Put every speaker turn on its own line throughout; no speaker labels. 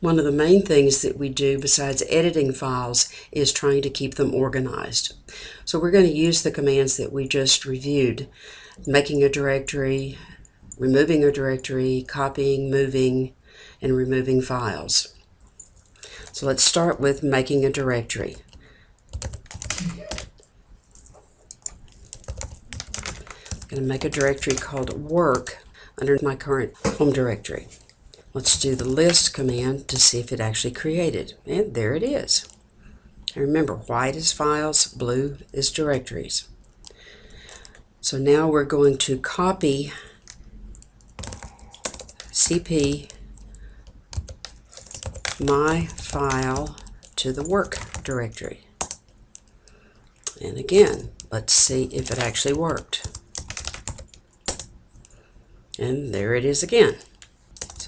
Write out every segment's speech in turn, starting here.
One of the main things that we do besides editing files is trying to keep them organized. So we're going to use the commands that we just reviewed, making a directory, removing a directory, copying, moving, and removing files. So let's start with making a directory. I'm going to make a directory called work under my current home directory. Let's do the list command to see if it actually created. And there it is. And remember, white is files, blue is directories. So now we're going to copy cp my file to the work directory. And again, let's see if it actually worked. And there it is again.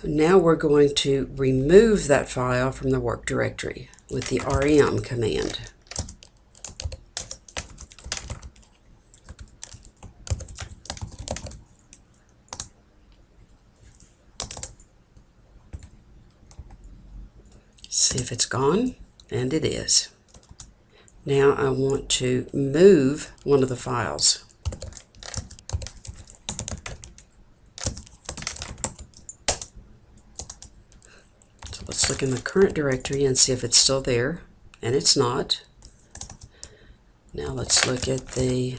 So now we're going to remove that file from the work directory with the rm command. See if it's gone, and it is. Now I want to move one of the files. Look in the current directory and see if it's still there, and it's not. Now let's look at the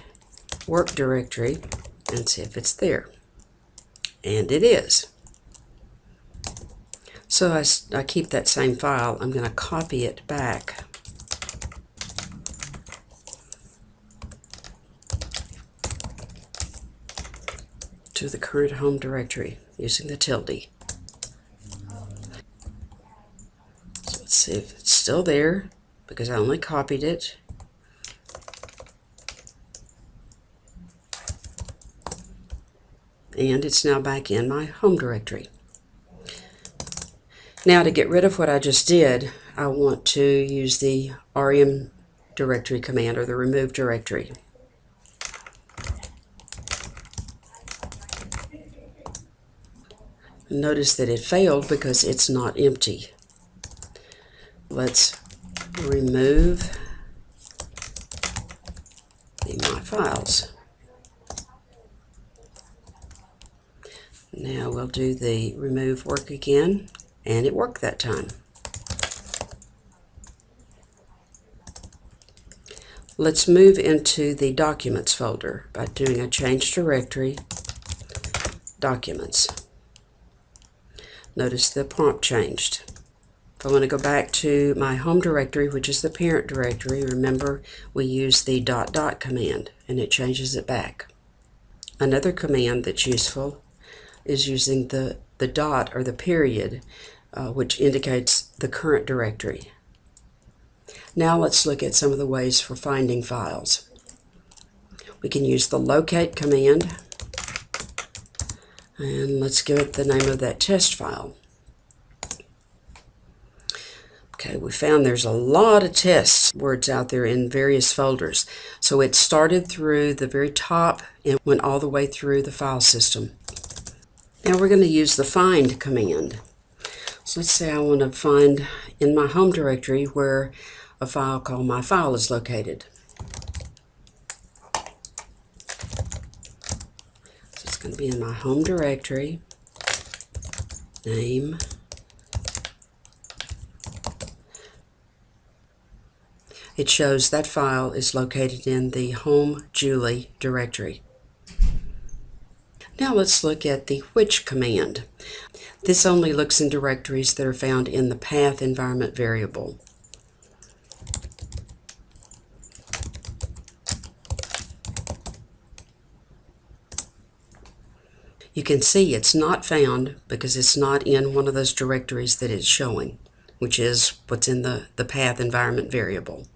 work directory and see if it's there. And it is. So I, I keep that same file. I'm going to copy it back. to the current home directory using the tilde. See if it's still there because I only copied it. And it's now back in my home directory. Now to get rid of what I just did, I want to use the rm directory command or the remove directory. Notice that it failed because it's not empty let's remove my files. Now we'll do the remove work again, and it worked that time. Let's move into the Documents folder by doing a Change Directory, Documents. Notice the prompt changed. If I want to go back to my home directory, which is the parent directory, remember we use the dot dot command and it changes it back. Another command that's useful is using the, the dot or the period, uh, which indicates the current directory. Now let's look at some of the ways for finding files. We can use the locate command and let's give it the name of that test file. Okay, we found there's a lot of test words out there in various folders. So it started through the very top and went all the way through the file system. Now we're going to use the find command. So let's say I want to find in my home directory where a file called my file is located. So it's going to be in my home directory, name, it shows that file is located in the Home Julie directory. Now let's look at the which command. This only looks in directories that are found in the path environment variable. You can see it's not found because it's not in one of those directories that it's showing, which is what's in the, the path environment variable.